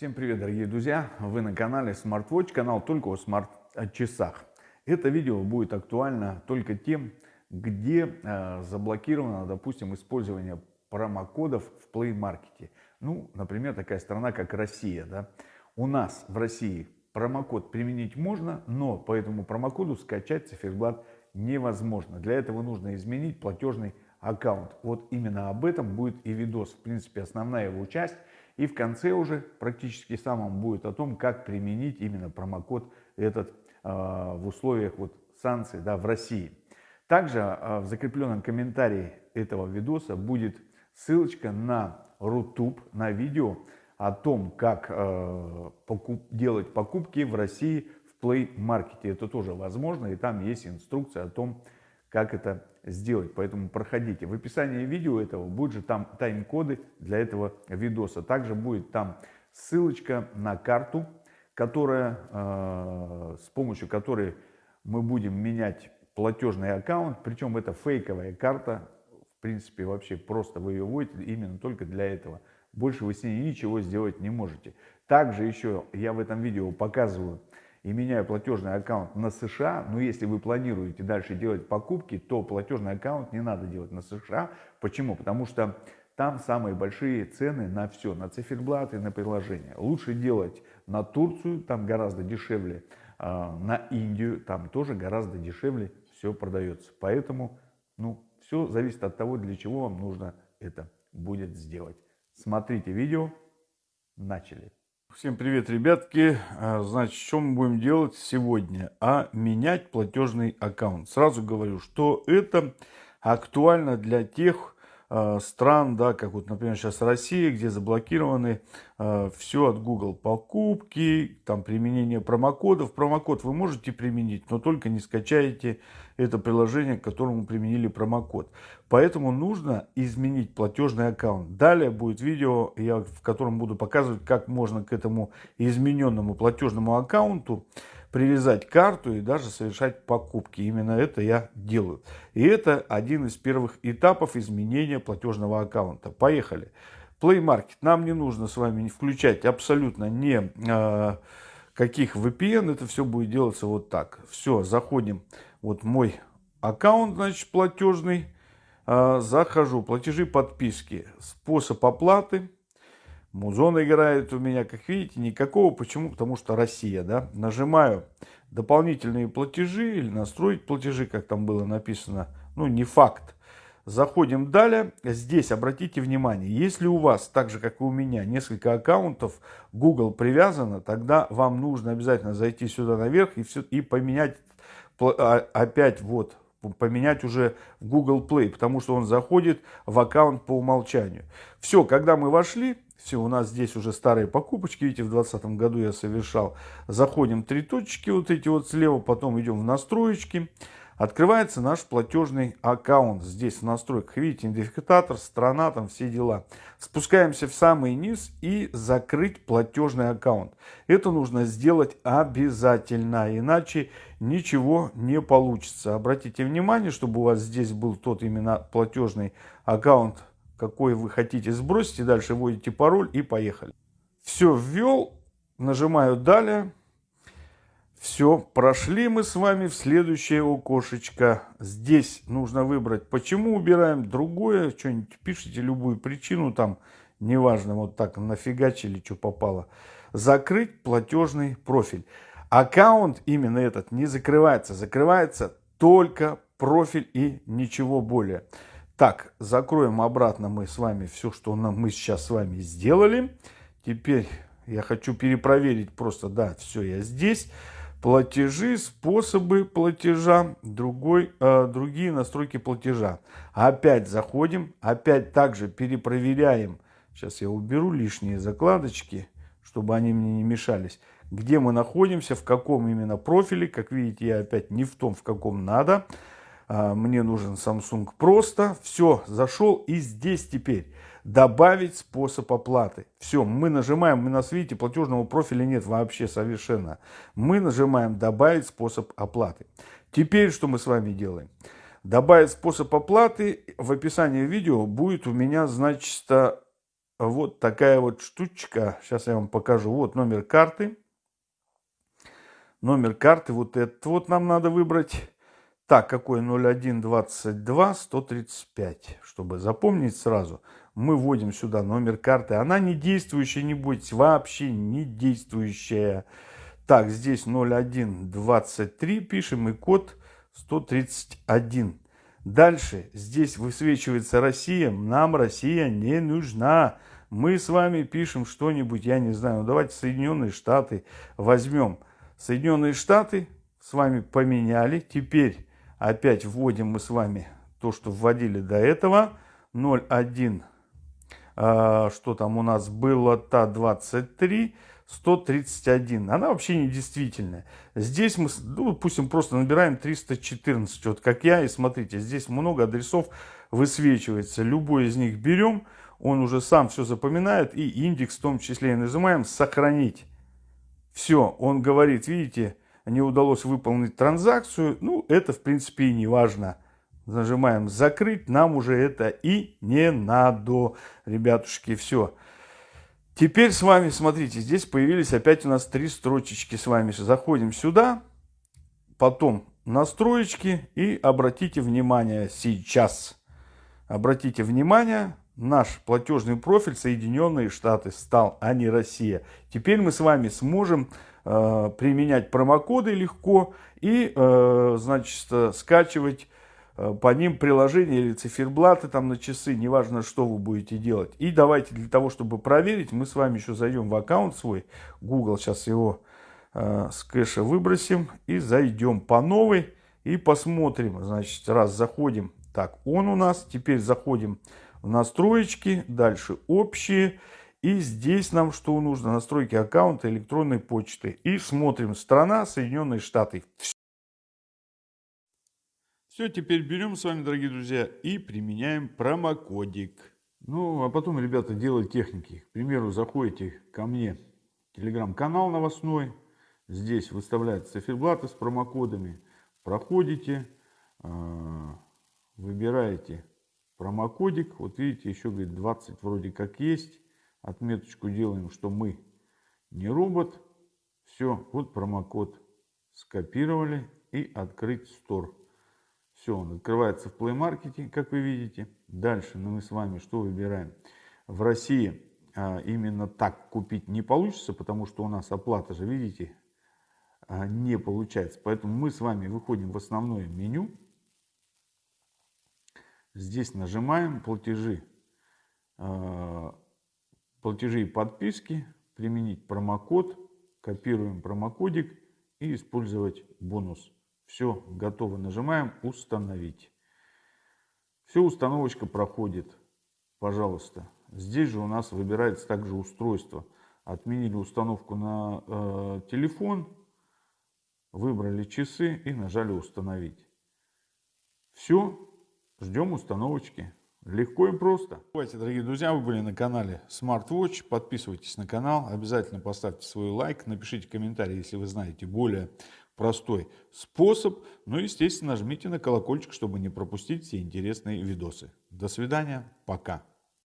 Всем привет, дорогие друзья! Вы на канале SmartWatch, канал только о смарт-часах. Это видео будет актуально только тем, где э, заблокировано, допустим, использование промокодов в Play Market. Ну, например, такая страна, как Россия. Да? У нас в России промокод применить можно, но по этому промокоду скачать циферблат невозможно. Для этого нужно изменить платежный аккаунт. Вот именно об этом будет и видос. В принципе, основная его часть – и в конце уже практически самом будет о том, как применить именно промокод этот э, в условиях вот санкций да, в России. Также э, в закрепленном комментарии этого видоса будет ссылочка на Рутуб, на видео о том, как э, покуп, делать покупки в России в Play Market. Это тоже возможно, и там есть инструкция о том, как это сделать. Поэтому проходите. В описании видео этого будет же там тайм-коды для этого видоса. Также будет там ссылочка на карту, которая, э, с помощью которой мы будем менять платежный аккаунт. Причем это фейковая карта. В принципе, вообще просто вы ее вводите именно только для этого. Больше вы с ней ничего сделать не можете. Также еще я в этом видео показываю и меняю платежный аккаунт на США, но если вы планируете дальше делать покупки, то платежный аккаунт не надо делать на США. Почему? Потому что там самые большие цены на все, на циферблаты, на приложения. Лучше делать на Турцию, там гораздо дешевле, а, на Индию, там тоже гораздо дешевле все продается. Поэтому, ну, все зависит от того, для чего вам нужно это будет сделать. Смотрите видео, начали. Всем привет, ребятки. А, значит, что мы будем делать сегодня? А менять платежный аккаунт. Сразу говорю, что это актуально для тех стран, да, как вот, например, сейчас Россия, где заблокированы э, все от Google покупки, там применение промокодов. Промокод вы можете применить, но только не скачаете это приложение, к которому применили промокод. Поэтому нужно изменить платежный аккаунт. Далее будет видео, я, в котором буду показывать, как можно к этому измененному платежному аккаунту привязать карту и даже совершать покупки. Именно это я делаю. И это один из первых этапов изменения платежного аккаунта. Поехали. Play Market. Нам не нужно с вами включать абсолютно не э, каких VPN. Это все будет делаться вот так. Все, заходим. Вот мой аккаунт, значит, платежный. Э, захожу. Платежи, подписки. Способ оплаты Музон играет у меня, как видите, никакого. Почему? Потому что Россия, да. Нажимаю дополнительные платежи или настроить платежи, как там было написано. Ну, не факт. Заходим далее. Здесь обратите внимание, если у вас, так же как и у меня, несколько аккаунтов Google привязано, тогда вам нужно обязательно зайти сюда наверх и, все, и поменять а, опять вот поменять уже в Google Play, потому что он заходит в аккаунт по умолчанию. Все, когда мы вошли, все, у нас здесь уже старые покупочки, видите, в 2020 году я совершал. Заходим три точки вот эти вот слева, потом идем в настроечки. Открывается наш платежный аккаунт. Здесь в настройках, видите, идентификатор, страна, там все дела. Спускаемся в самый низ и закрыть платежный аккаунт. Это нужно сделать обязательно, иначе ничего не получится. Обратите внимание, чтобы у вас здесь был тот именно платежный аккаунт какой вы хотите сбросить. И дальше вводите пароль и поехали. Все ввел, нажимаю далее. Все, прошли мы с вами в следующее окошечко. Здесь нужно выбрать, почему убираем другое. Что-нибудь пишите, любую причину там, неважно, вот так нафигачили, что попало. Закрыть платежный профиль. Аккаунт именно этот не закрывается. Закрывается только профиль и ничего более. Так, закроем обратно мы с вами все, что нам, мы сейчас с вами сделали. Теперь я хочу перепроверить просто, да, все, я здесь. Платежи, способы платежа, другой, э, другие настройки платежа. Опять заходим, опять также перепроверяем. Сейчас я уберу лишние закладочки, чтобы они мне не мешались. Где мы находимся, в каком именно профиле. Как видите, я опять не в том, в каком надо. А, мне нужен Samsung просто. Все, зашел и здесь теперь добавить способ оплаты. Все, мы нажимаем, у нас, видите, платежного профиля нет вообще совершенно. Мы нажимаем добавить способ оплаты. Теперь что мы с вами делаем? Добавить способ оплаты в описании видео будет у меня, значит, вот такая вот штучка. Сейчас я вам покажу. Вот номер карты. Номер карты вот этот вот нам надо выбрать. Так, какой 0122 135, чтобы запомнить сразу. Мы вводим сюда номер карты. Она не действующая, не будет, вообще не действующая. Так, здесь 0123 пишем и код 131. Дальше здесь высвечивается Россия. Нам Россия не нужна. Мы с вами пишем что-нибудь, я не знаю, ну, давайте Соединенные Штаты возьмем. Соединенные Штаты с вами поменяли. Теперь опять вводим мы с вами то, что вводили до этого. 0,1, а, что там у нас было, та 23. 131. Она вообще не действительная. Здесь мы, ну, допустим, просто набираем 314. Вот как я. И смотрите, здесь много адресов высвечивается. Любой из них берем. Он уже сам все запоминает. И индекс в том числе нажимаем «Сохранить». Все, он говорит, видите, не удалось выполнить транзакцию. Ну, это, в принципе, и не важно. Нажимаем «Закрыть». Нам уже это и не надо, ребятушки. Все. Теперь с вами, смотрите, здесь появились опять у нас три строчечки с вами. Заходим сюда, потом настроечки и обратите внимание сейчас. Обратите внимание, наш платежный профиль Соединенные Штаты стал, а не Россия. Теперь мы с вами сможем э, применять промокоды легко и, э, значит, скачивать Э, по ним приложения или циферблаты там на часы, неважно, что вы будете делать. И давайте для того, чтобы проверить, мы с вами еще зайдем в аккаунт свой, Google, сейчас его э, с кэша выбросим и зайдем по новой и посмотрим. Значит, раз заходим, так, он у нас, теперь заходим настроечки, дальше общие. И здесь нам что нужно? Настройки аккаунта электронной почты. И смотрим, страна Соединенные Штаты. Все, теперь берем с вами, дорогие друзья, и применяем промокодик. Ну, а потом, ребята, делать техники. К примеру, заходите ко мне в телеграм-канал новостной. Здесь выставляются циферблаты с промокодами. Проходите, а, выбираете промокодик. Вот видите, еще, говорит, 20 вроде как есть. Отметочку делаем, что мы не робот. Все, вот промокод скопировали и открыть стор. Все, он открывается в Play Market, как вы видите. Дальше ну, мы с вами что выбираем? В России а, именно так купить не получится, потому что у нас оплата же, видите, а, не получается. Поэтому мы с вами выходим в основное меню. Здесь нажимаем платежи, а, платежи и подписки, применить промокод, копируем промокодик и использовать бонус. Все, готово. Нажимаем «Установить». Все, установочка проходит. Пожалуйста. Здесь же у нас выбирается также устройство. Отменили установку на э, телефон, выбрали часы и нажали «Установить». Все, ждем установочки. Легко и просто. Давайте, дорогие друзья, вы были на канале SmartWatch. Подписывайтесь на канал, обязательно поставьте свой лайк, напишите комментарий, если вы знаете более простой способ. Ну и, естественно, нажмите на колокольчик, чтобы не пропустить все интересные видосы. До свидания, пока.